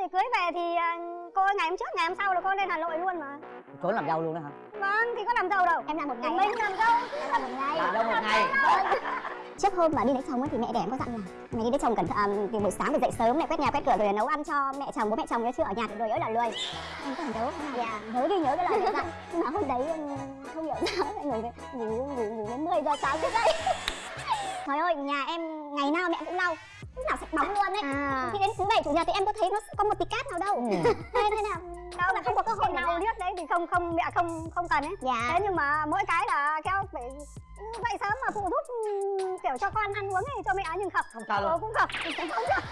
thì cưới về thì à, cô ngày hôm trước ngày hôm sau là cô lên hà nội luôn mà. Trốn làm dâu luôn đó hả? Vâng thì có làm dâu đâu. Em làm một ngày mình làm dâu. Em làm một ngày. Làm dâu một ngày trước hôm mà đi lấy chồng ấy thì mẹ đẻ em có dặn là mày đi lấy chồng cẩn thận à, thì buổi sáng phải dậy sớm mẹ quét nhà quét cửa rồi nấu ăn cho mẹ chồng bố mẹ chồng nhớ chưa? Ở nhà thì lười ơi là lười. Em có nhớ dạ. Nhớ đi nhớ cái lời mẹ dặn. Nhưng mà hôm đấy em không hiểu sao lại ngủ ngủ ngủ ngủ đến 10 giờ sáng mới dậy. Trời ơi nhà em ngày nào mẹ cũng lau. Lúc nào sạch bóng luôn đấy à. Khi đến thứ bảy chủ nhật thì em có thấy nó có một tí cát nào đâu. Ừ. thế nên là đâu là không có cơ hội nào nào liếc đấy thì không không mẹ không không cần ấy. Dạ. Thế nhưng mà mỗi cái là keo phải dậy sớm mà phụ giúp kiểu cho con ăn uống ấy cho mẹ nhưng khập Không. Ờ, cũng khập không khập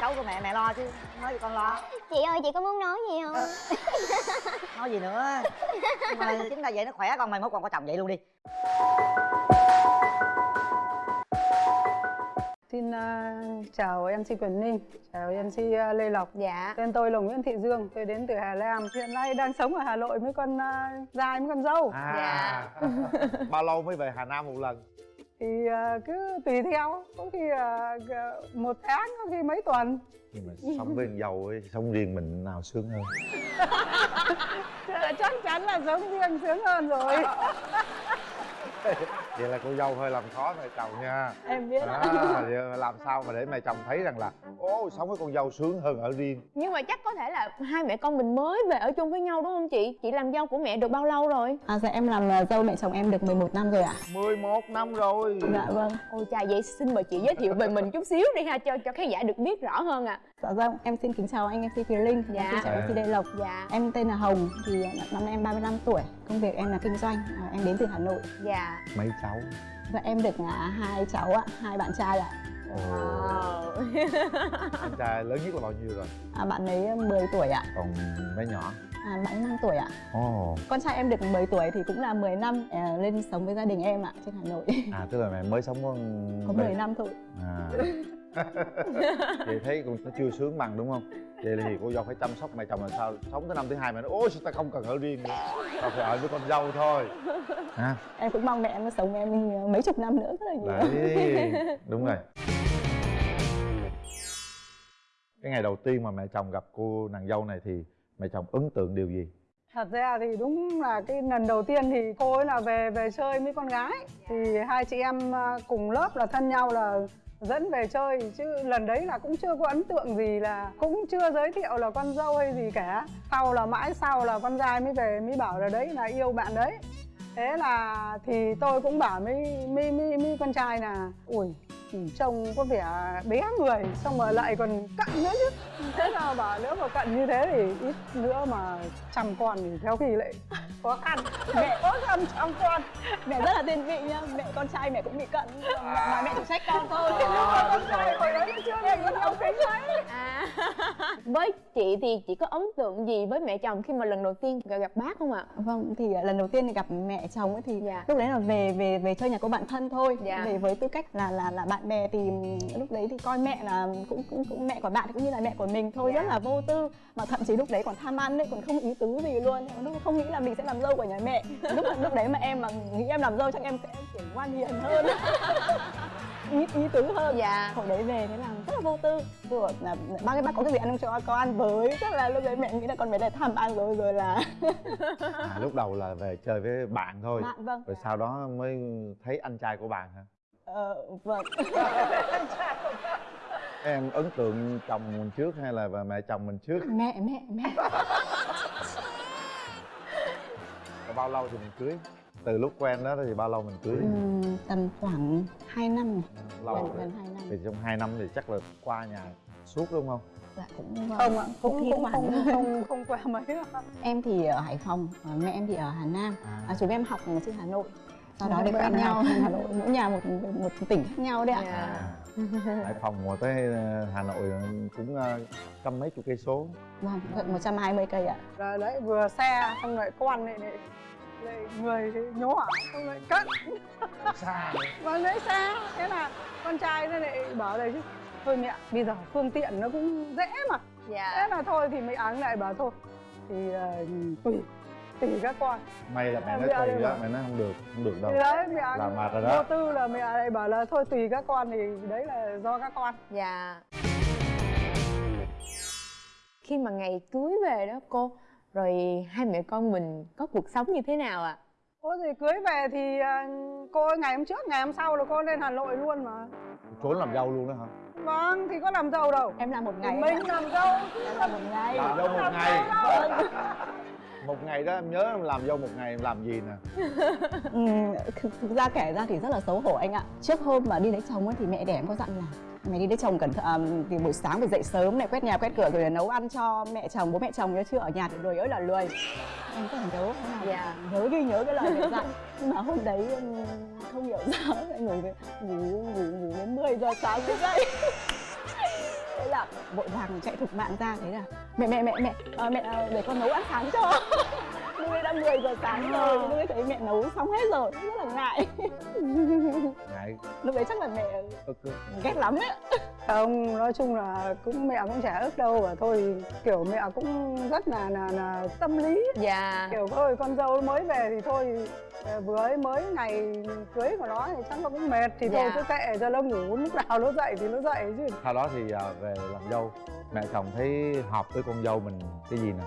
cháu của mẹ mẹ lo chứ nói gì con lo? Chị ơi chị có muốn nói gì không? Nói gì nữa? Mà chính là vậy nó khỏe con mày mốt còn có chồng vậy luôn đi Xin à, chào MC Quyền Ninh, chào MC à, Lê Lộc. dạ Tên tôi là Nguyễn Thị Dương, tôi đến từ Hà Nam. Hiện nay đang sống ở Hà Nội với con uh, dài với con dâu. à bao lâu mới về hà nam một lần Thì à, cứ tùy theo, có khi à, một tháng, có khi mấy tuần. nhưng mà sống với dâu ấy sống riêng mình nào sướng hơn Chắc chắn là sống riêng sướng hơn rồi. vậy là cô dâu hơi làm khó mẹ chồng nha. Em biết. à, vậy làm sao mà để mẹ chồng thấy rằng là ô sống với con dâu sướng hơn ở riêng? Nhưng mà chắc có thể là hai mẹ con mình mới về ở chung với nhau đúng không chị? Chị làm dâu của mẹ được bao lâu rồi? À, dạ em làm à, dâu mẹ chồng em được 11 năm rồi ạ. 11 năm rồi. Dạ vâng. Ôi chà vậy xin mời chị giới thiệu về mình chút xíu đi ha cho cho khán giả được biết rõ hơn ạ Dạ vâng, em xin kính chào anh MC Thùy Linh. Dạ. Em xin chào MC Lê Lộc. Dạ. Em tên là Hồng, thì năm nay em 35 tuổi. Công việc em là kinh doanh, à, em đến từ Hà Nội. Dạ. Mấy cháu? Và em được à, hai cháu ạ, hai bạn trai ạ. Ồ. Wow. anh trai lớn nhất là bao nhiêu rồi? À, Bạn ấy 10 tuổi ạ, còn mấy nhỏ? À, bạn ấy 5 tuổi ạ. Ồ. Con trai em được 10 tuổi thì cũng là 10 năm à, lên sống với gia đình em ạ, trên Hà Nội. À tức là mẹ mới sống có Có 10 năm thôi. À vậy thấy cũng nó chưa sướng bằng đúng không? Vậy thì cô dâu phải chăm sóc mẹ chồng làm sao? Sống tới năm thứ hai mẹ nói ôi sao ta không cần ở riêng nữa. Tao phải ở với con dâu thôi. Ha Em cũng mong mẹ em sống với em mấy chục năm nữa rất là nhiều đấy đúng rồi. Cái ngày đầu tiên mà mẹ chồng gặp cô nàng dâu này thì mẹ chồng ấn tượng điều gì? Thật ra thì đúng là cái lần đầu tiên thì cô ấy là về về chơi với con gái. Thì hai chị em à, cùng lớp là thân nhau là dẫn về chơi, chứ lần đấy là cũng chưa có ấn tượng gì là, cũng chưa giới thiệu là con dâu hay gì cả. Sau là mãi sau là con trai mới về, mới bảo là đấy là yêu bạn đấy. Thế là thì tôi cũng bảo mới mi mi con trai là ui trông có vẻ bé người xong rồi lại còn cận nữa chứ. Thế nào bảo nếu mà cận như thế thì ít nữa mà chăm con thì theo khi lại khó khăn. Mẹ có chăm chăm con. Mẹ rất là thiên vị nhá, mẹ con trai mẹ cũng bị cận. Mà mẹ chỉ trách con thôi. Con trai hồi đấy chưa để con nhau tính mấy à. Với chị thì chị có ấn tượng gì với mẹ chồng khi mà lần đầu tiên gặp, gặp bác không ạ? Vâng, thì à, lần đầu tiên thì gặp mẹ chồng ấy thì Dạ. lúc đấy là về về về chơi nhà cô bạn thân thôi. Dạ. Về với tư cách là là là bạn bè thì lúc đấy thì coi mẹ là cũng cũng, cũng mẹ của bạn thì cũng như là mẹ của mình thôi, Dạ. rất là vô tư. Mà thậm chí lúc đấy còn tham ăn đấy, còn không ý tứ gì luôn. Lúc không nghĩ là mình sẽ làm dâu của nhà mẹ. lúc lúc đấy mà em mà nghĩ em làm dâu chắc em sẽ kiểu ngoan hiền hơn. ý ý tứ hơn dạ hồi đấy về thế là rất là vô tư vừa là ba cái bác có cái gì ăn không cho có ăn với chắc là lúc đấy mẹ nghĩ là con bé này tham ăn rồi rồi là à, lúc đầu là về chơi với bạn thôi bạn vâng rồi sau đó mới thấy anh trai của bạn hả Ờ, vâng. Em ấn tượng chồng mình trước hay là mẹ chồng mình trước? Mẹ mẹ mẹ. Bao lâu thì mình cưới? Từ lúc quen đó thì bao lâu mình cưới? Ừm, tầm khoảng 2 năm. Lâu gần, rồi. gần 2 năm. Thì trong 2 năm thì chắc là qua nhà suốt đúng không? Dạ cũng vâng. không ạ Cũng không không không không qua mấy em thì ở Hải Phòng mẹ em thì ở Hà Nam. À, chúng em học ở trên Hà Nội sau đó Hai để quen nhau. Hà Nội mỗi nhà một một tỉnh khác nhau đấy ạ. Dạ. À, Hải Phòng mà tới ờ, Hà Nội cũng ờ, trăm mấy chục cây số. Vâng gần 120 cây ạ. Rồi đấy vừa xe xong lại con lại lại, lại người thì nhỏ xong lại cận xa. Và lấy xa. Thế là con trai nó lại bảo này chứ thôi mẹ bây giờ phương tiện nó cũng dễ mà. Thế dạ là thôi thì mấy áng lại bảo thôi thì uh, tùy tùy các con. May là mẹ nói tùy đó mà. mẹ nói không được không được đâu. Thì đấy mẹ Là mệt rồi đó. vô tư là mẹ lại bảo là thôi tùy các con thì đấy là do các con. Dạ. Khi mà ngày cưới về đó cô rồi hai mẹ con mình có cuộc sống như thế nào ạ? À? Ôi thì cưới về thì à, cô ơi, ngày hôm trước, ngày hôm sau là cô lên Hà Nội luôn mà. Trốn làm dâu luôn đó hả? Vâng, thì có làm giàu đâu. Em làm một ngày Mình làm dâu. Em làm một ngày. Làm dâu một ngày một ngày đó em nhớ em làm dâu một ngày em làm gì nè? Ừ, thực, ra kể ra thì rất là xấu hổ anh ạ. Trước hôm mà đi lấy chồng ấy thì mẹ đẻ em có dặn là mày đi lấy chồng cẩn thận à, thì buổi sáng phải dậy sớm này quét nhà quét cửa rồi là nấu ăn cho mẹ chồng bố mẹ chồng nhớ chưa? Ở nhà thì lười ơi là lười. Em có nhớ không Dạ. nhớ ghi nhớ cái lời mẹ dặn. Nhưng mà hôm đấy em không hiểu sao anh ngủ ngủ ngủ ngủ đến 10 giờ sáng mới dậy là vội vàng chạy thục mạng ra thế là mẹ mẹ mẹ mẹ à, mẹ à, để con nấu ăn sáng cho. Lúc đã 10 giờ sáng rồi lúc ấy thấy mẹ nấu xong hết rồi rất là ngại. Ngại. Lúc đấy chắc là mẹ ghét lắm ấy Không, nói chung là cũng mẹ cũng chả ức đâu và thôi kiểu mẹ cũng rất là là, là tâm lý. Dạ. Kiểu thôi con dâu mới về thì thôi ờ, vừa ấy mới ngày cưới của nó thì chắc nó cũng mệt thì thôi Dạ. cứ kệ cho nó ngủ lúc nào nó dậy thì nó dậy chứ. Sau đó thì à, về làm dâu mẹ chồng thấy hợp với con dâu mình cái gì nè?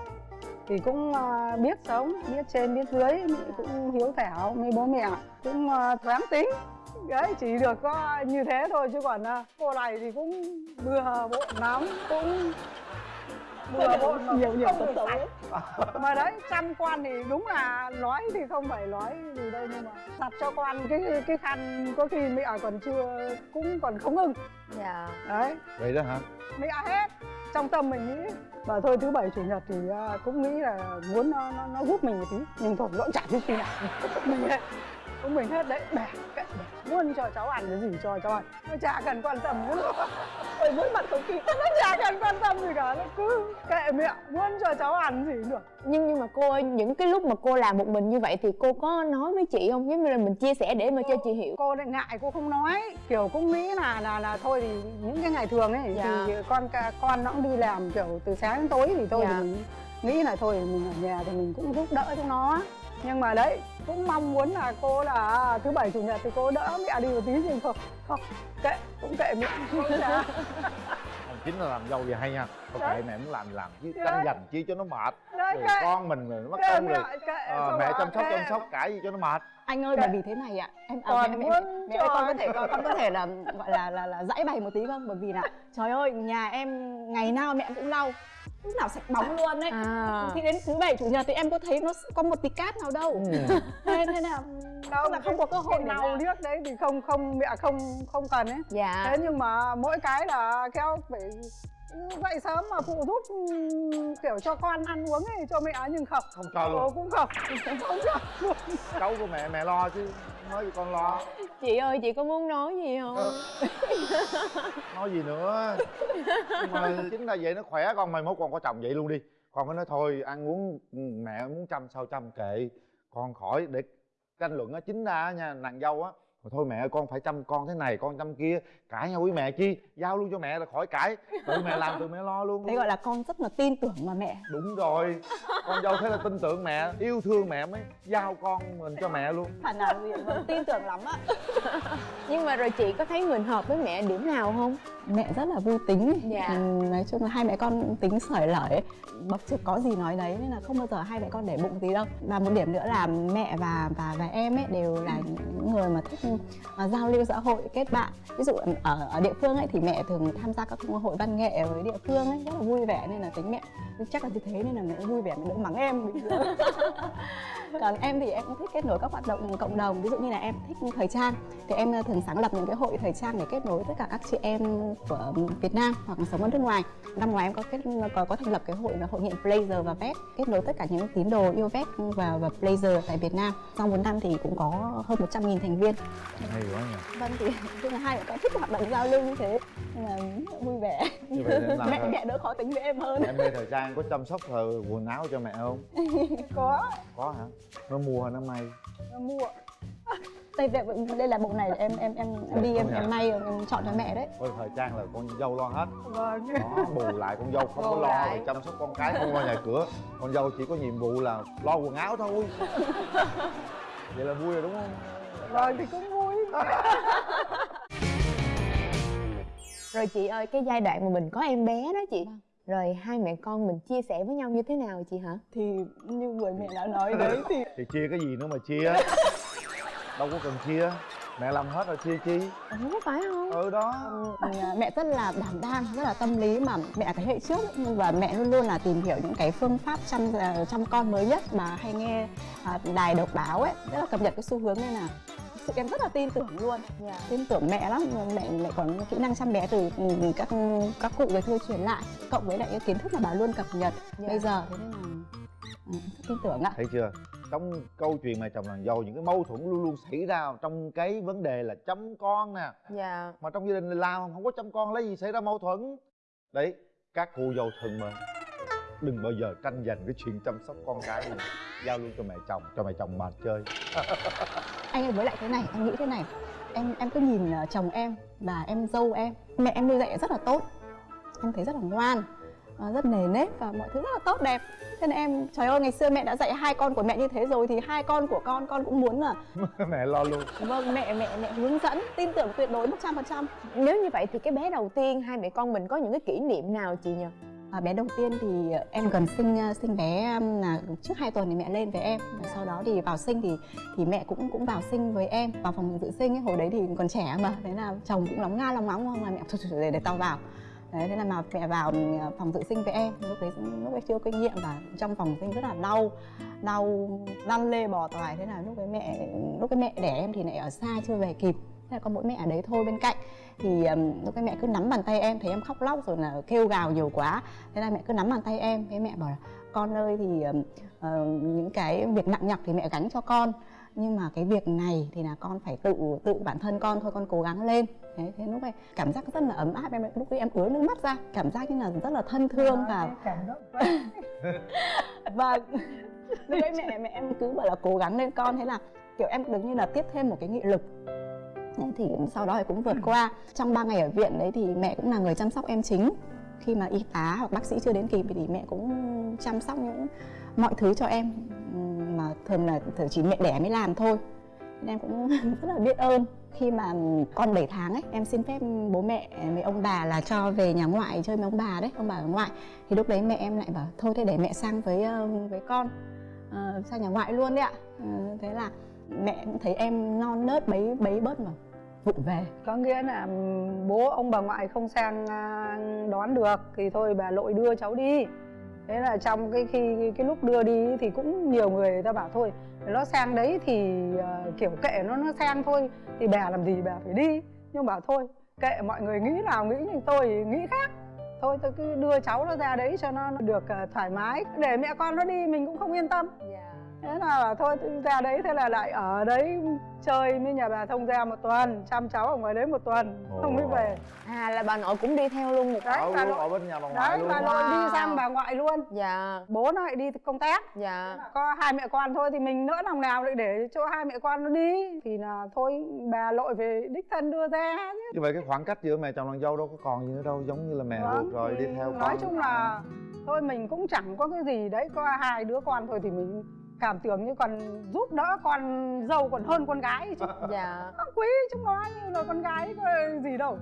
Thì cũng ờ, biết sống biết trên biết dưới cũng hiếu thảo với bố mẹ cũng thoáng tính đấy chỉ được có như thế thôi chứ còn ờ, cô này thì cũng bừa bộn lắm cũng bừa bộn mà nhiều nhiều không tật được xấu. mà đấy chăm quan thì đúng là nói thì không phải nói gì đâu nhưng mà đặt cho quan cái cái khăn có khi mẹ còn chưa cũng còn không ưng dạ. Đấy. Vậy đó hả? Mẹ hết. Trong tâm mình nghĩ và thôi thứ bảy chủ nhật thì à, cũng nghĩ là muốn nó nó, nó giúp mình một tí nhưng thôi nó cũng chả biết khi nào. Mình hết cũng mình hết đấy bẻ. Muốn cho cháu ăn cái gì cho cháu ăn? Nó chả cần quan tâm nữa. Ôi mỗi mặt không khí nó chả cần quan tâm gì cả nó cứ kệ mẹ muốn cho cháu ăn gì được. Nhưng nhưng mà cô ơi những cái lúc mà cô làm một mình như vậy thì cô có nói với chị không? Giống như là mình chia sẻ để mà cho chị hiểu. Cô lại ngại cô không nói. Kiểu cũng nghĩ là là là thôi thì những cái ngày thường ấy Dạ. thì con con nó cũng đi làm kiểu từ sáng đến tối thì thôi Dạ. thì mình nghĩ là thôi mình ở nhà thì mình cũng giúp đỡ chúng nó. Nhưng mà đấy cũng mong muốn là cô là à, thứ bảy chủ nhật thì cô đỡ mẹ đi một tí nhưng không không kệ cũng kệ mẹ không Còn chính là làm dâu thì hay nha. Thôi Đấy. kệ mẹ muốn làm thì làm chứ tranh giành chi cho nó mệt. Đấy rồi kệ. con mình rồi nó mất công rồi. kệ Ờ, xong mẹ chăm sóc kệ. chăm sóc cãi gì cho nó mệt. Anh ơi bởi vì thế này ạ. Em à, Còn mẹ, mẹ, muốn mẹ ơi con có thể con, con có thể là gọi là là là giải bày một tí không? Bởi vì là trời ơi nhà em ngày nào mẹ cũng lau lúc nào sạch bóng luôn đấy à. Khi đến thứ bảy chủ nhật thì em có thấy nó có một tí cát nào đâu. Ừ. thế thế nào đâu là không có cơ hội nào liếc đấy thì không không mẹ không không cần ấy. Dạ. Thế nhưng mà mỗi cái là kéo phải dậy sớm mà phụ giúp ừm, kiểu cho con ăn uống ấy cho mẹ nhưng không? Không cho luôn. Cô cũng không. Không cho luôn. Cháu của mẹ mẹ lo chứ nói gì con lo. Chị ơi chị có muốn nói gì không? Nói gì nữa? Nhưng mà chính là vậy nó khỏe con mày mốt con có chồng vậy luôn đi. Con có nói thôi ăn uống ừ, mẹ muốn chăm sao chăm kệ. Con khỏi để tranh luận á chính ra á nha nàng dâu á "Mà thôi mẹ ơi, con phải chăm con thế này con chăm kia. Cãi nhau với mẹ chi? Giao luôn cho mẹ là khỏi cãi. Tự mẹ làm tự mẹ lo luôn. Thế gọi là con rất là tin tưởng mà mẹ. Đúng rồi. Con dâu thế là tin tưởng mẹ yêu thương mẹ mới giao con mình cho mẹ luôn. Phản nào mà tin tưởng lắm á. Nhưng mà rồi chị có thấy mình hợp với mẹ điểm nào không? Mẹ rất là vui tính. Dạ. Ừm, nói chung là hai mẹ con tính sởi lởi ấy. bậc trước có gì nói đấy nên là không bao giờ hai mẹ con để bụng gì đâu. Và một điểm nữa là mẹ và và và em ấy đều là những người mà thích uh, giao lưu xã hội kết bạn. Ví dụ ừ, ở ở địa phương ấy thì mẹ thường tham gia các hội văn nghệ với địa phương ấy rất là vui vẻ nên là tính mẹ chắc là như thế nên là mẹ vui vẻ mẹ đỡ mắng em còn em thì em cũng thích kết nối các hoạt động cộng đồng ví dụ như là em thích thời trang. Thì em ờ, thường sáng lập những cái hội thời trang để kết nối tất cả các chị em của Việt Nam hoặc là sống ở nước ngoài. Năm ngoái em có kết có, có thành lập cái hội là hội nghiện Blazer và Vest kết nối tất cả những tín đồ yêu Vest và và Blazer tại Việt Nam. Sau một năm thì cũng có hơn 100.000 thành viên. Hay quá nhỉ. Vâng thì tức là hai mẹ con thích hoạt động giao lưu như thế nên là vui vẻ. Như vậy mẹ mẹ đỡ khó tính với em hơn. Em mê thời trang có chăm sóc thời quần áo cho mẹ không? Có. Có hả nó mua hay nó may nó mua. Đây đây, đây là bộ này em em em, em đi em, em may em chọn cho mẹ đấy. Coi thời trang là con dâu lo hết. Vâng. Đó bù lại con dâu không có Bù lo lại. về chăm sóc con cái không lo nhà cửa. Con dâu chỉ có nhiệm vụ là lo quần áo thôi. Vậy là vui rồi đúng không? Vâng thì cũng vui. Rồi chị ơi cái giai đoạn mà mình có em bé đó chị rồi hai mẹ con mình chia sẻ với nhau như thế nào chị hả? Thì như vừa mẹ đã nói đấy thì thì chia cái gì nữa mà chia? Đâu có cần chia. Mẹ làm hết rồi chia chi? Ủa phải không? Ừ đó. À, mẹ rất là đảm đang rất là tâm lý mà mẹ cái hệ trước và mẹ luôn luôn là tìm hiểu những cái phương pháp chăm à, chăm con mới nhất mà hay nghe à, đài độc báo ấy. Rất là cập nhật cái xu hướng nên là thực sự em rất là tin tưởng luôn. Dạ. Tin tưởng mẹ lắm mẹ mẹ còn kỹ năng chăm bé từ ừ, các các cụ về thưa truyền lại cộng với lại cái kiến thức mà bà luôn cập nhật. Dạ. bây giờ thế nên là ừ, tin tưởng ạ. Thấy chưa? Trong câu chuyện mẹ chồng nàng dâu những cái mâu thuẫn luôn luôn xảy ra trong cái vấn đề là chăm con nè. Dạ. Mà trong gia đình làm không có chăm con lấy gì xảy ra mâu thuẫn? Đấy các cô dâu thân mến đừng bao giờ tranh giành cái chuyện chăm sóc con cái này giao luôn cho mẹ chồng cho mẹ chồng mà chơi. Anh ơi với lại thế này em nghĩ thế này. Em em cứ nhìn ờ, chồng em và em dâu em. Mẹ em nuôi dạy rất là tốt. Em thấy rất là ngoan ờ, rất nề nếp và mọi thứ rất là tốt đẹp. Thế nên em trời ơi ngày xưa mẹ đã dạy hai con của mẹ như thế rồi thì hai con của con con cũng muốn là mẹ lo luôn. Vâng mẹ mẹ mẹ hướng dẫn tin tưởng tuyệt đối một trăm phần trăm. Nếu như vậy thì cái bé đầu tiên hai mẹ con mình có những cái kỷ niệm nào chị nhỉ À, bé đầu tiên thì em gần sinh ờ, sinh bé là trước 2 tuần thì mẹ lên với em. Và sau đó thì vào sinh thì thì mẹ cũng cũng vào sinh với em vào phòng dự sinh ấy, hồi đấy thì còn trẻ mà thế là chồng cũng lóng nga lóng ngóng không là mẹ thôi, thôi, để, để tao vào. Đấy thế là mà mẹ vào ờ, phòng dự sinh với em. Lúc đấy lúc đấy chưa kinh nghiệm và trong phòng sinh rất là đau đau lăn lê bò toài thế là lúc đấy mẹ lúc cái mẹ đẻ em thì lại ở xa chưa về kịp thế là có mỗi mẹ ở đấy thôi bên cạnh. Thì lúc cái mẹ cứ nắm bàn tay em thấy em khóc lóc rồi là kêu gào nhiều quá. Thế là mẹ cứ nắm bàn tay em thế mẹ bảo là con ơi thì ờ, những cái việc nặng nhọc thì mẹ gánh cho con. Nhưng mà cái việc này thì là con phải tự tự bản thân con thôi con cố gắng lên. Thế thế lúc này cảm giác rất là ấm áp. Em lúc đấy em ứa nước mắt ra cảm giác như là rất là thân thương và và lúc đấy mẹ mẹ em cứ bảo là cố gắng lên con. Thế là kiểu em được như là tiếp thêm một cái nghị lực Đấy, thì sau đó thì cũng vượt qua. Trong 3 ngày ở viện đấy thì mẹ cũng là người chăm sóc em chính. Khi mà y tá hoặc bác sĩ chưa đến kịp thì mẹ cũng chăm sóc những mọi thứ cho em mà thường là thường chỉ mẹ đẻ mới làm thôi. Nên em cũng rất là biết ơn. Khi mà con 7 tháng ấy em xin phép bố mẹ với ông bà là cho về nhà ngoại chơi với ông bà đấy ông bà ở ngoại. Thì lúc đấy mẹ em lại bảo thôi thế để mẹ sang với ờ, với con Ờ, sang nhà ngoại luôn đấy ạ. Ờ, thế là mẹ cũng thấy em non nớt bấy bấy bớt mà vụ về. Có nghĩa là bố ông bà ngoại không sang à, đón được thì thôi bà nội đưa cháu đi. Thế là trong cái khi cái lúc đưa đi thì cũng nhiều người, người ta bảo thôi nó sang đấy thì ờ, kiểu kệ nó nó sang thôi thì bà làm gì bà phải đi. Nhưng bảo thôi kệ mọi người nghĩ nào nghĩ nhưng tôi thì nghĩ khác. Thôi tôi cứ đưa cháu nó ra đấy cho nó được ờ, thoải mái. Để mẹ con nó đi mình cũng không yên tâm thế là thôi ra đấy thế là lại ở đấy chơi với nhà bà thông gia một tuần chăm cháu ở ngoài đấy một tuần không mới về. À là bà nội cũng đi theo luôn một đấy ở bà luôn ở nội bên nhà bà ngoại đấy luôn. bà nội đi Wow. sang bà ngoại luôn. Dạ. Bố nó lại đi công tác. Dạ. Có hai mẹ con thôi thì mình nỡ lòng nào lại để cho hai mẹ con nó đi. Thì là thôi bà nội về đích thân đưa ra chứ. Như vậy cái khoảng cách giữa mẹ chồng nàng dâu đâu có còn gì nữa đâu giống như là mẹ Vâng, ruột rồi đi theo nói con chung là thôi mình cũng chẳng có cái gì đấy có hai đứa con thôi thì mình cảm tưởng như còn giúp đỡ con dâu còn hơn con gái chứ. Dạ. Nó quý chúng nó như là con gái có gì đâu.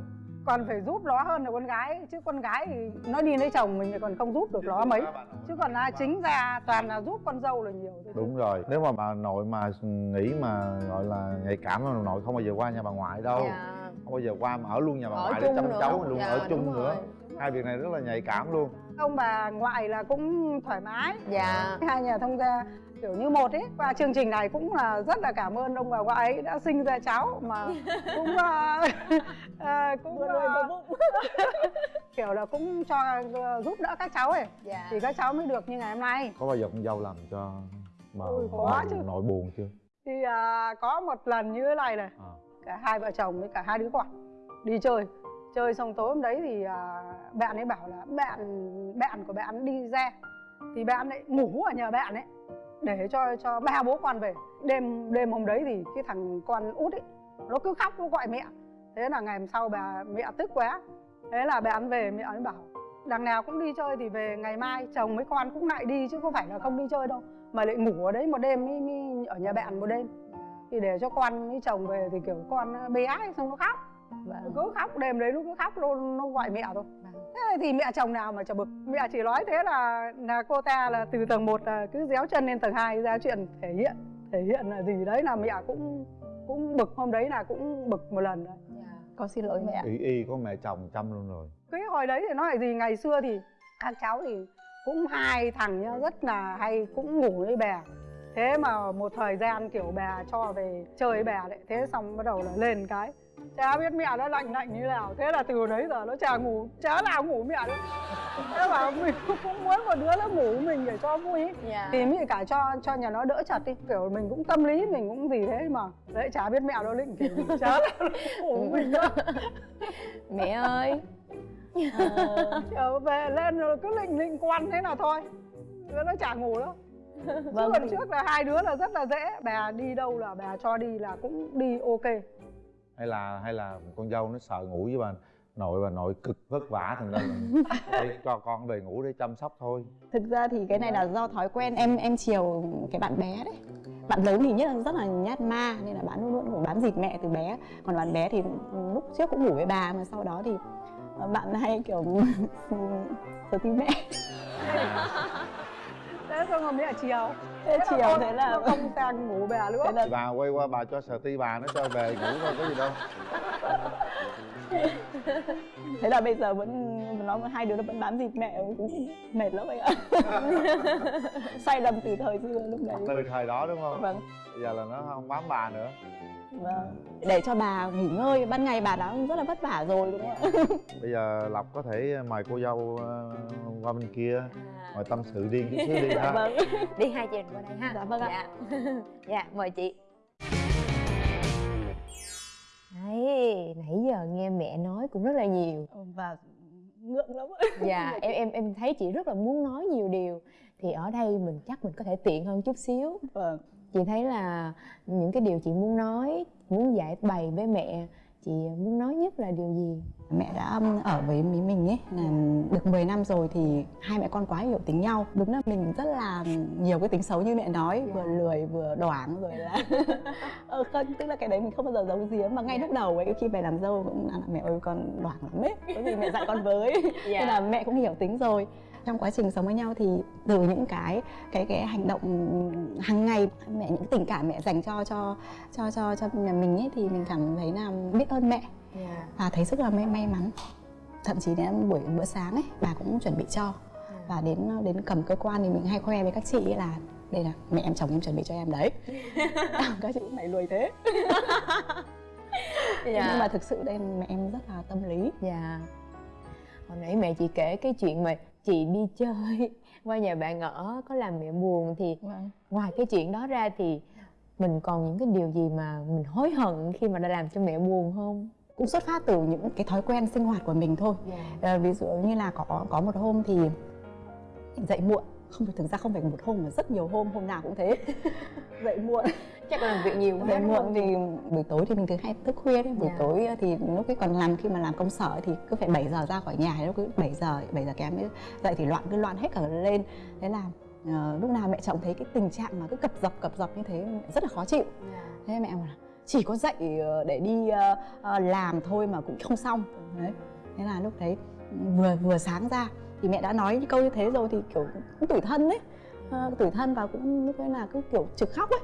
Còn phải giúp nó hơn là con gái chứ con gái thì nó đi lấy chồng mình thì còn không giúp được nó mấy. Chứ còn là chính ra toàn là giúp con dâu là nhiều thôi đúng rồi. Nếu mà bà nội mà nghĩ mà gọi là nhạy cảm bà nội không bao giờ qua nhà bà ngoại đâu. Dạ. Không bao giờ qua mà ở luôn nhà bà Ở ngoại để chăm cháu luôn Dạ, ở chung nữa. hai việc này rất là nhạy cảm luôn. Ông bà ngoại là cũng thoải mái. Dạ. Hai nhà thông gia kiểu như một ấy qua chương trình này cũng là rất là cảm ơn ông bà ngoại ấy đã sinh ra cháu mà cũng à, cũng à, kiểu là cũng cho à, giúp đỡ các cháu ấy. Dạ. Thì các cháu mới được như ngày hôm nay. Có bao giờ con dâu làm cho mà Ôi, có nội, chứ. nội buồn chưa? Thì à, có một lần như thế này này. À. cả hai vợ chồng với cả hai đứa con đi chơi. Chơi xong tối hôm đấy thì à, bạn ấy bảo là bạn bạn của bạn đi ra. Thì bạn ấy ngủ ở nhà bạn ấy để cho cho ba bố con về. Đêm đêm hôm đấy thì cái thằng con út ấy nó cứ khóc nó gọi mẹ. Thế là ngày hôm sau bà mẹ tức quá. Thế là bà ăn về mẹ ấy bảo đằng nào cũng đi chơi thì về ngày mai chồng với con cũng lại đi chứ không phải là không đi chơi đâu. Mà lại ngủ ở đấy một đêm mới, mới ở nhà bạn một đêm. Thì để cho con với chồng về thì kiểu con bé ấy xong nó khóc. Vâng cứ khóc đêm đấy nó cứ khóc nó, nó gọi mẹ thôi thế thì mẹ chồng nào mà chả bực? Mẹ chỉ nói thế là là cô ta là từ tầng 1 là cứ déo chân lên tầng 2 ra chuyện thể hiện thể hiện là gì đấy là mẹ cũng cũng bực. Hôm đấy là cũng bực một lần đấy. Con xin lỗi mẹ. Y y có mẹ chồng chăm luôn rồi. Cái hồi đấy thì nói là gì ngày xưa thì các cháu thì cũng hai thằng nhá rất là hay cũng ngủ với bè. Thế mà một thời gian kiểu bè cho về chơi với bè đấy thế xong bắt đầu là lên cái chả biết mẹ nó lạnh lạnh như nào. Thế là từ đấy giờ nó chả ngủ chả nào ngủ mẹ nữa thế mà mình cũng muốn một đứa nó ngủ mình để cho vui. Ý. dạ. Thì mới cả cho cho nhà nó đỡ chặt đi. Kiểu mình cũng tâm lý mình cũng gì thế mà. Đấy chả biết mẹ nó định kiểu chả nó ngủ với mình nữa mẹ ơi. Ờ, về lên rồi cứ lịnh lịnh quan thế nào thôi. Đứa nó chả ngủ đâu. Vâng. chứ còn thì- trước là hai đứa là rất là dễ. Bà đi đâu là bà cho đi là cũng đi ok hay là hay là con dâu nó sợ ngủ với bà nội bà nội cực vất vả thành ra là để cho con về ngủ để chăm sóc thôi. Thực ra thì cái này là do thói quen. Em em chiều cái bạn bé đấy. Bạn lớn thì nhất là rất là nhát ma, nên là bạn luôn luôn ngủ bám dịt mẹ từ bé. Còn bạn bé thì lúc trước cũng ngủ với bà, mà sau đó thì bạn hay kiểu thờ tin mẹ thế xong rồi mẹ chiều. Thế chiều con thế là không sang ngủ bà nữa. Thế là bà quay qua bà cho sợ ti bà nó cho về ngủ thôi có gì đâu. Thế là bây giờ vẫn nó hai đứa nó vẫn bám dịt mẹ cũng mệt lắm anh ạ. Say đầm từ thời xưa lúc đấy. Từ thời đó đúng không? Vâng. Bây giờ là nó không bám bà nữa để cho bà nghỉ ngơi ban ngày bà đã rất là vất vả rồi đúng không ạ? Bây giờ lộc có thể mời cô dâu ờ, qua bên kia ngồi tâm sự riêng chút xíu đi ha. Vâng. Đi hai chị qua đây ha. Dạ, vâng ạ. dạ. dạ mời chị. Đấy, nãy giờ nghe mẹ nói cũng rất là nhiều. Và ngượng lắm Dạ, em em em thấy chị rất là muốn nói nhiều điều. Thì ở đây mình chắc mình có thể tiện hơn chút xíu. Vâng Chị thấy là những cái điều chị muốn nói, muốn giải bày với mẹ Chị muốn nói nhất là điều gì? mẹ đã ở với mấy mình ấy là được 10 năm rồi thì hai mẹ con quá hiểu tính nhau. Đúng là mình rất là nhiều cái tính xấu như mẹ nói vừa lười vừa đoảng rồi là ờ, không, tức là cái đấy mình không bao giờ giấu giếm mà ngay lúc đầu ấy khi về làm dâu cũng là mẹ ơi con đoảng lắm ấy có gì mẹ dạy con với. Dạ. nên là mẹ cũng hiểu tính rồi trong quá trình sống với nhau thì từ những cái cái cái hành động hàng ngày mẹ những tình cảm mẹ dành cho cho cho cho cho nhà mình ấy thì mình cảm thấy là biết ơn mẹ. Và thấy rất là may may mắn. Thậm chí đến buổi bữa sáng ấy bà cũng chuẩn bị cho. Và đến đến cầm cơ quan thì mình hay khoe với các chị là đây là mẹ em chồng em chuẩn bị cho em đấy. Các chị mày lùi thế. Dạ. nhưng mà thực sự đây mẹ em rất là tâm lý. Dạ Hồi nãy mẹ chị kể cái chuyện mà chị đi chơi qua nhà bạn ở có làm mẹ buồn thì ngoài cái chuyện đó ra thì mình còn những cái điều gì mà mình hối hận khi mà đã làm cho mẹ buồn không? cũng xuất phát từ những cái thói quen sinh hoạt của mình thôi. Ờ, ví dụ như là có có một hôm thì dậy muộn không phải thực ra không phải một hôm mà rất nhiều hôm hôm nào cũng thế. Dậy muộn. Chắc là làm việc nhiều dậy muộn thì buổi tối thì mình thường hay thức khuya đấy. Buổi Dạ. tối thì lúc ấy còn làm khi mà làm công sở thì cứ phải 7 giờ ra khỏi nhà lúc cứ 7 giờ 7 giờ kém dậy thì loạn cứ loạn hết cả lên. Thế là ờ, lúc nào mẹ chồng thấy cái tình trạng mà cứ cập dập cập dập như thế rất là khó chịu. Thế mẹ bảo là chỉ có dậy ờ, để đi ờ, làm thôi mà cũng không xong. Đấy. Thế là lúc đấy vừa vừa sáng ra thì mẹ đã nói những câu như thế rồi thì kiểu cũng tủi thân đấy Ờ, tủi thân và cũng lúc ấy là cứ kiểu trực khóc ấy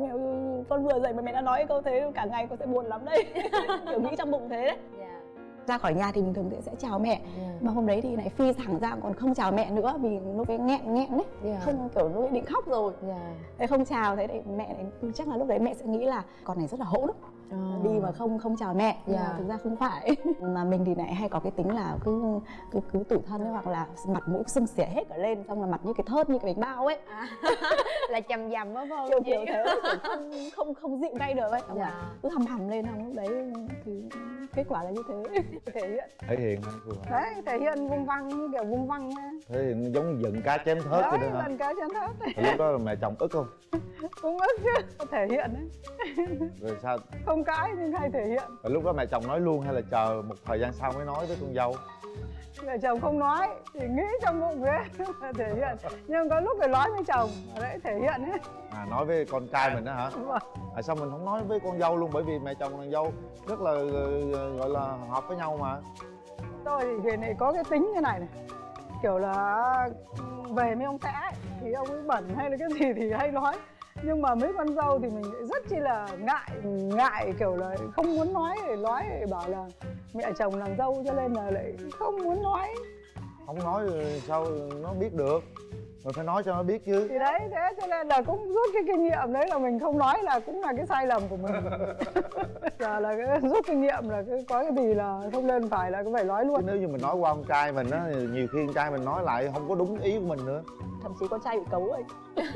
mẹ ơi, con vừa dậy mà mẹ đã nói câu thế cả ngày con sẽ buồn lắm đấy kiểu nghĩ trong bụng thế đấy Dạ. ra khỏi nhà thì mình thường sẽ chào mẹ Dạ. mà hôm đấy thì lại phi thẳng ra còn không chào mẹ nữa vì lúc ấy nghẹn nghẹn đấy Dạ. không kiểu lúc ấy định khóc rồi Dạ. thế không chào thế thì mẹ lại chắc là lúc đấy mẹ sẽ nghĩ là con này rất là hỗn Ờ. đi mà không không chào mẹ nhưng mà Dạ. thực ra không phải. Mà mình thì lại hay có cái tính là cứ cứ cứ tủi thân ấy, hoặc là mặt mũi sưng xỉa hết cả lên xong là mặt như cái thớt như cái bánh bao ấy. Là chầm dầm đó phải không kiểu kiểu thế không không không dịu ngay được ấy. Là Dạ. cứ hầm hầm lên xong lúc đấy thì kết quả là như thế. Thể hiện. Thể hiện ha đấy thể hiện vung văng như kiểu vung văng nha. thể hiện giống giận cá chém thớt vậy đấy đó hả? lần cái chân thớt Rồi lúc đó là mẹ chồng ức không? Cũng ức chứ thể hiện đấy. Rồi sao? Không cãi nhưng hay thể hiện. Rồi lúc đó mẹ chồng nói luôn hay là chờ một thời gian sau mới nói với con dâu? Mẹ chồng không nói chỉ nghĩ trong bụng thế thể hiện. Nhưng có lúc phải nói với chồng đấy thể hiện ấy à nói với con trai mình đó hả? À sao mình không nói với con dâu luôn? Bởi vì mẹ chồng nàng dâu rất là ờ, gọi là hợp với nhau mà. Tôi thì về này có cái tính như này này. Kiểu là về mấy ông xã ấy, thì ông ấy bẩn hay là cái gì thì hay nói nhưng mà mấy con dâu thì mình lại rất chi là ngại ngại kiểu là không muốn nói để nói để bảo là mẹ chồng làm dâu cho nên là lại không muốn nói. Không nói rồi sao nó biết được? Mình phải nói cho nó biết chứ. Thì đấy thế cho nên là cũng rút cái kinh nghiệm đấy là mình không nói là cũng là cái sai lầm của mình. Giờ là cái rút kinh nghiệm là cái có cái gì là không nên phải là cũng phải nói chứ luôn nếu như mình nói qua con trai mình á thì nhiều khi con trai mình nói lại không có đúng ý của mình nữa. Thậm chí con trai bị cấu ấy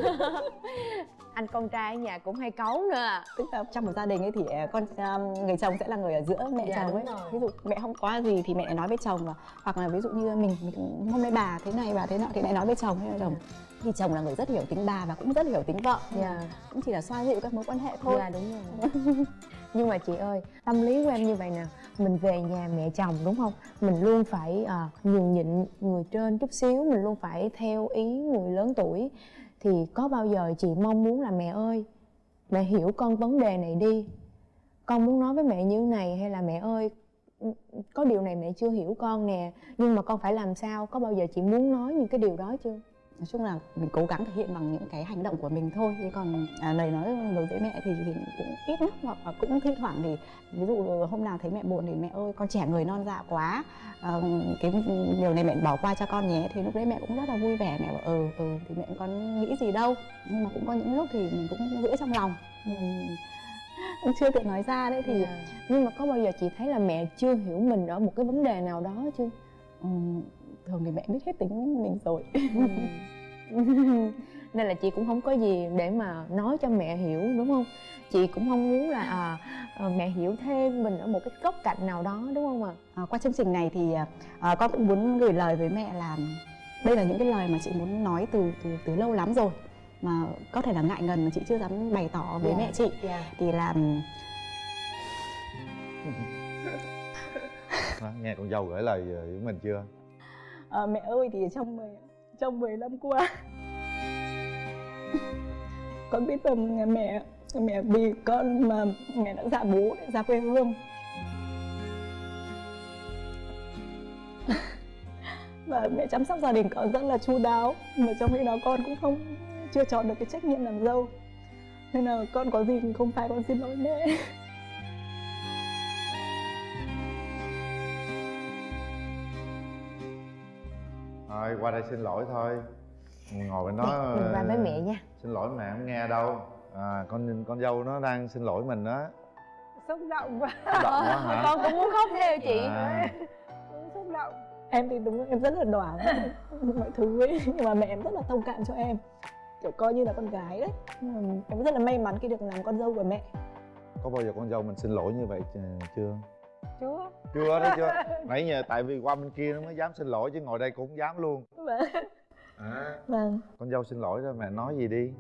anh con trai ở nhà cũng hay cấu nữa. Tức là trong một gia đình ấy thì à, con à, người chồng sẽ là người ở giữa mẹ Dạ, chồng ấy. rồi. ví dụ mẹ không có gì thì mẹ lại nói với chồng và hoặc là ví dụ như mình, mình hôm nay bà thế này bà thế nọ thì lại nói với chồng. Hay là chồng thì chồng là người rất hiểu tính bà và cũng rất hiểu tính vợ. Dạ. Cũng chỉ là xoa dịu các mối quan hệ thôi. Dạ đúng rồi. Nhưng mà chị ơi tâm lý của em như vậy nè mình về nhà mẹ chồng đúng không? Mình luôn phải à, nhường nhịn người trên chút xíu mình luôn phải theo ý người lớn tuổi thì có bao giờ chị mong muốn là mẹ ơi, mẹ hiểu con vấn đề này đi? Con muốn nói với mẹ như này hay là mẹ ơi, có điều này mẹ chưa hiểu con nè, nhưng mà con phải làm sao? Có bao giờ chị muốn nói những cái điều đó chưa? Nói chung là mình cố gắng thể hiện bằng những cái hành động của mình thôi. Chứ còn à, lời nói đối với mẹ thì, thì cũng ít lắm hoặc là cũng thi thoảng thì ví dụ hôm nào thấy mẹ buồn thì mẹ ơi con trẻ người non dạ quá à, cái điều này mẹ bỏ qua cho con nhé thì lúc đấy mẹ cũng rất là vui vẻ. Mẹ bảo ừ ừ thì mẹ con nghĩ gì đâu. Nhưng mà cũng có những lúc thì mình cũng giữ trong lòng. Mình cũng chưa thể nói ra đấy thì Dạ. nhưng mà có bao giờ chị thấy là mẹ chưa hiểu mình ở một cái vấn đề nào đó chưa? Ừm, thường thì mẹ biết hết tính mình rồi. Nên là chị cũng không có gì để mà nói cho mẹ hiểu đúng không? Chị cũng không muốn là à, à, mẹ hiểu thêm mình ở một cái góc cạnh nào đó đúng không ạ? À, qua chương trình này thì à, con cũng muốn gửi lời với mẹ là đây là những cái lời mà chị muốn nói từ từ từ lâu lắm rồi mà có thể là ngại ngần mà chị chưa dám bày tỏ với Dạ. mẹ chị. dạ thì là Đó, nghe con dâu gửi lời ờ, với mình chưa à, mẹ ơi thì trong 10 trong 10 năm qua. Con biết rằng mẹ mẹ vì con mà mẹ đã giả bố để ra quê hương. Và mẹ chăm sóc gia đình con rất là chu đáo mà trong khi đó con cũng không chưa chọn được cái trách nhiệm làm dâu. Nên là con có gì không phải con xin lỗi mẹ. thôi qua đây xin lỗi thôi. Ngồi bên đó mình qua với mẹ nha. xin lỗi mẹ không nghe đâu. À, con con dâu nó đang xin lỗi mình đó xúc động quá. Xúc động quá hả? Con cũng muốn khóc theo chị. À, cũng xúc động. Em thì đúng là em rất là đoản mọi thứ ấy nhưng mà mẹ em rất là thông cảm cho em. Kiểu coi như là con gái đấy. Ừm, em rất là may mắn khi được làm con dâu của mẹ. Có bao giờ con dâu mình xin lỗi như vậy ch- chưa chưa chưa đó chưa. Nãy giờ tại vì qua bên kia nó mới dám xin lỗi chứ ngồi đây cũng không dám luôn. Vâng. À, vâng. Con dâu xin lỗi rồi mẹ nói gì đi.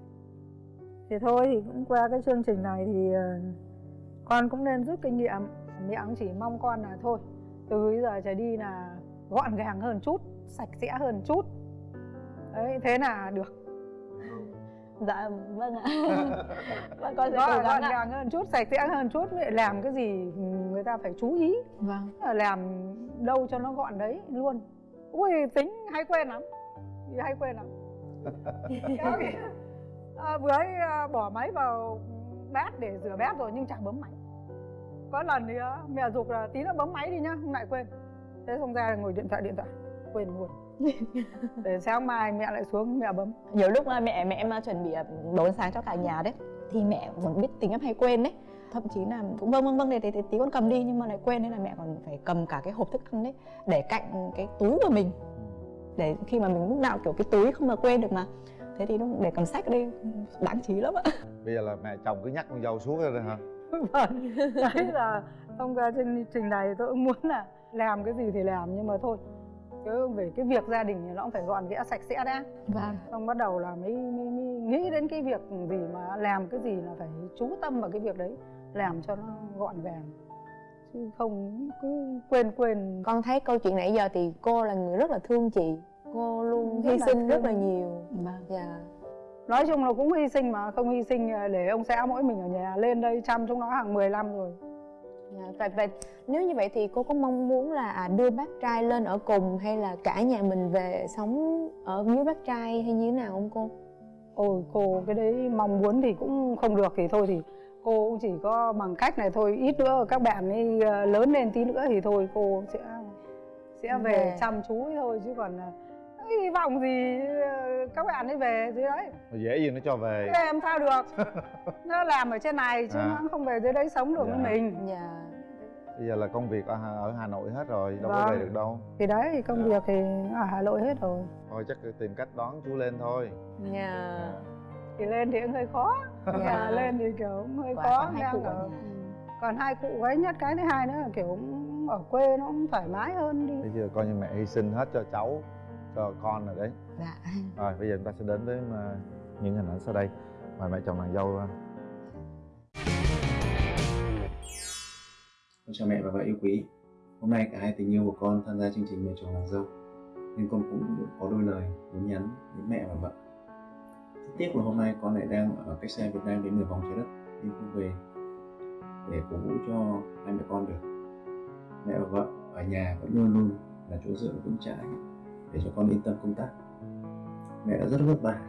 Thì thôi thì cũng qua cái chương trình này thì ờ, con cũng nên rút kinh nghiệm. Mẹ cũng chỉ mong con là thôi từ bây giờ trở đi là gọn gàng hơn chút sạch sẽ hơn chút. Đấy thế là được dạ vâng ạ. Vâng con sẽ cố gắng gọn gàng hơn chút sạch sẽ hơn chút vậy làm cái gì người ta phải chú ý. Vâng. Là làm đâu cho nó gọn đấy luôn. Ui tính hay quên lắm. Hay quên lắm. À, vừa ấy à, bỏ máy vào bát để rửa bát rồi nhưng chẳng bấm máy. Có lần thì à, mẹ dục là tí nữa bấm máy đi nhá không lại quên. Thế xong ra ngồi điện thoại điện thoại quên luôn. Để sáng mai mẹ lại xuống mẹ bấm. Nhiều lúc mẹ mẹ em à, chuẩn bị à, đồ ăn sáng cho cả nhà đấy thì mẹ còn biết tính em hay quên đấy. Thậm chí là cũng vâng vâng vâng để, để, để tí con cầm đi nhưng mà lại quên nên là mẹ còn phải cầm cả cái hộp thức ăn đấy để cạnh cái túi của mình. Để khi mà mình lúc nào kiểu cái túi không mà quên được mà. Thế thì lúc để cầm sách đây đáng trí lắm ạ. Bây giờ là mẹ chồng cứ nhắc con dâu xuống rồi hả? Vâng. Đấy là thông qua chương trình này tôi cũng muốn là làm cái gì thì làm nhưng mà thôi chứ về cái việc gia đình thì nó cũng phải gọn ghẽ sạch sẽ đã. Vâng. Xong bắt đầu là mới, mới, mới nghĩ đến cái việc gì mà làm cái gì là phải chú tâm vào cái việc đấy làm cho nó gọn gàng. Chứ không cứ quên quên. Con thấy câu chuyện nãy giờ thì cô là người rất là thương chị. Cô luôn hy sinh rất là nhiều. Vâng. Dạ. Nói chung là cũng hy sinh mà không hy sinh để ông xã mỗi mình ở nhà lên đây chăm chúng nó hàng 10 năm rồi Dạ, Và, và nếu như vậy thì cô có mong muốn là à, đưa bác trai lên ở cùng hay là cả nhà mình về sống ở dưới bác trai hay như thế nào không cô? ôi cô cái đấy mong muốn thì cũng không được thì thôi thì cô cũng chỉ có bằng cách này thôi ít nữa các bạn ấy ờ, lớn lên tí nữa thì thôi cô sẽ sẽ về Về. chăm chú thôi chứ còn ờ, hy vọng gì ờ, các bạn ấy về dưới đấy Mà dễ gì nó cho về Thế làm sao được nó làm ở trên này chứ À. nó không về dưới đấy sống được Dạ. với mình Dạ. Bây giờ là công việc ở Hà, ở Hà Nội hết rồi đâu có Vâng. về được đâu thì đấy thì công Dạ. việc thì ở Hà Nội hết rồi thôi chắc tìm cách đón chú lên thôi Dạ. thì lên thì cũng hơi khó Dạ. mà lên thì kiểu cũng hơi Quả khó còn hai đang cụ ở còn hai cụ cái nhất cái thứ hai nữa là kiểu cũng ở quê nó cũng thoải mái hơn đi bây giờ coi như mẹ hy sinh hết cho cháu cho con rồi đấy Dạ. rồi bây giờ chúng ta sẽ đến với mà những hình ảnh sau đây mời mẹ chồng nàng dâu Con chào mẹ và vợ yêu quý. Hôm nay cả hai tình yêu của con tham gia chương trình Mẹ chồng nàng dâu. Nên con cũng có đôi lời muốn nhắn đến mẹ và vợ. Rất tiếc là hôm nay con lại đang ở cách xa Việt Nam đến nửa vòng trái đất nên không về để cổ vũ cho hai mẹ con được. Mẹ và vợ ở nhà vẫn luôn luôn là chỗ dựa vững chãi để cho con yên tâm công tác. Mẹ đã rất vất vả.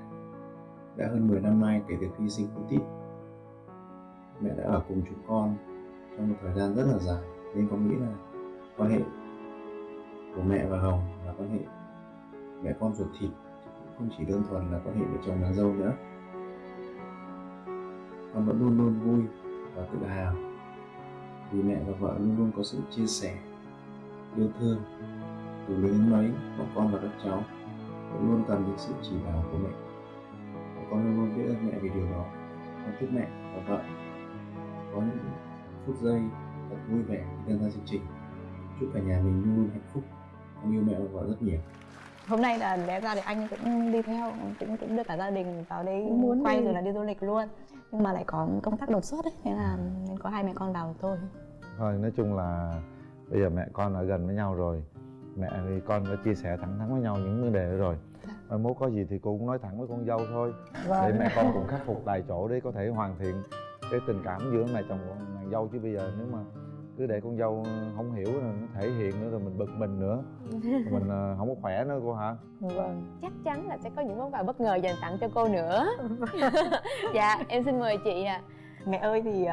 Đã hơn 10 năm nay kể từ khi sinh cô Tít. Mẹ đã ở cùng chúng con trong một thời gian rất là dài. Nên con nghĩ là quan hệ của mẹ và hồng là quan hệ mẹ con ruột thịt cũng không chỉ đơn thuần là quan hệ vợ chồng nàng dâu nữa con vẫn luôn luôn vui và tự hào vì mẹ và vợ luôn luôn có sự chia sẻ, yêu thương. Từ lớn đến mấy, bọn con và các cháu cũng luôn cần được sự chỉ bảo của mẹ. Và con luôn luôn biết ơn mẹ vì điều đó. Con chúc mẹ và vợ có những phút giây thật vui vẻ khi tham gia chương trình. Chúc cả nhà mình luôn luôn hạnh phúc. Con yêu mẹ và vợ rất nhiều. Hôm nay là lẽ ra thì anh cũng đi theo cũng cũng đưa cả gia đình vào đây Cũng muốn quay đi. rồi là đi du lịch luôn. Nhưng mà lại có công tác đột xuất ấy thế là nên có hai mẹ con vào thôi. Thôi nói chung là bây giờ mẹ con ở gần với nhau rồi. Mẹ thì con đã chia sẻ thẳng thắn với nhau những vấn đề đó rồi. Mai mốt có gì thì cô cũng nói thẳng với con dâu thôi. Để Vâng. mẹ con cùng khắc phục tại chỗ để có thể hoàn thiện cái tình cảm giữa mẹ chồng và nàng dâu chứ bây giờ nếu mà cứ để con dâu không hiểu rồi nó thể hiện nữa rồi mình bực mình nữa. Mình ờ, không có khỏe nữa cô hả? Vâng. Chắc chắn là sẽ có những món quà bất ngờ dành tặng cho cô nữa. dạ, em xin mời chị ạ. mẹ ơi thì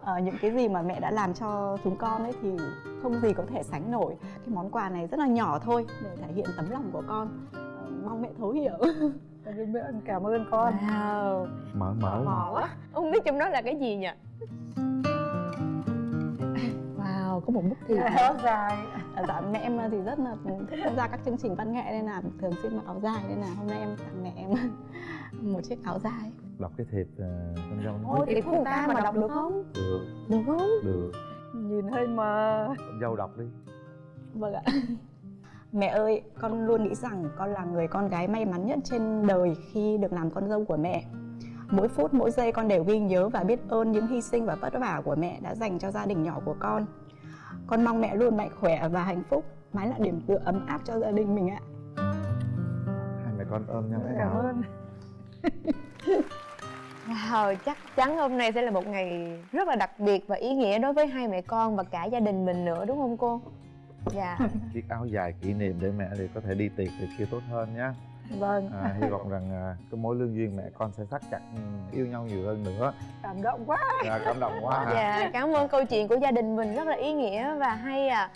ờ, những cái gì mà mẹ đã làm cho chúng con ấy thì không gì có thể sánh nổi. Cái món quà này rất là nhỏ thôi để thể hiện tấm lòng của con. Ờ, mong mẹ thấu hiểu mẹ cảm ơn con Wow, mở mở mò quá. Không biết trong đó là cái gì nhỉ? Wow, có một bức thiệp. áo dài dạ mẹ em thì rất là thích tham gia các chương trình văn nghệ nên là thường xuyên mặc áo dài nên là hôm nay em tặng mẹ em một chiếc áo dài đọc cái thiệp ờ, con dâu Ôi, thiệp của người ta mà đọc được không? được Được không? được nhìn hơi mờ con dâu đọc đi Vâng ạ. Mẹ ơi, con luôn nghĩ rằng con là người con gái may mắn nhất trên đời khi được làm con dâu của mẹ. Mỗi phút, mỗi giây con đều ghi nhớ và biết ơn những hy sinh và vất vả của mẹ đã dành cho gia đình nhỏ của con. Con mong mẹ luôn mạnh khỏe và hạnh phúc, mãi là điểm tựa ấm áp cho gia đình mình ạ. hai mẹ con ôm nhau cảm nào ơn Wow, chắc chắn hôm nay sẽ là một ngày rất là đặc biệt và ý nghĩa đối với hai mẹ con và cả gia đình mình nữa đúng không cô? Dạ. chiếc áo dài kỷ niệm để mẹ thì có thể đi tiệc thì kia tốt hơn nhá. Vâng. À, hy vọng rằng à, cái mối lương duyên mẹ con sẽ thắt chặt ừ, yêu nhau nhiều hơn nữa. Cảm động quá. À, cảm động quá hả Dạ, cảm ơn câu chuyện của gia đình mình rất là ý nghĩa và hay à.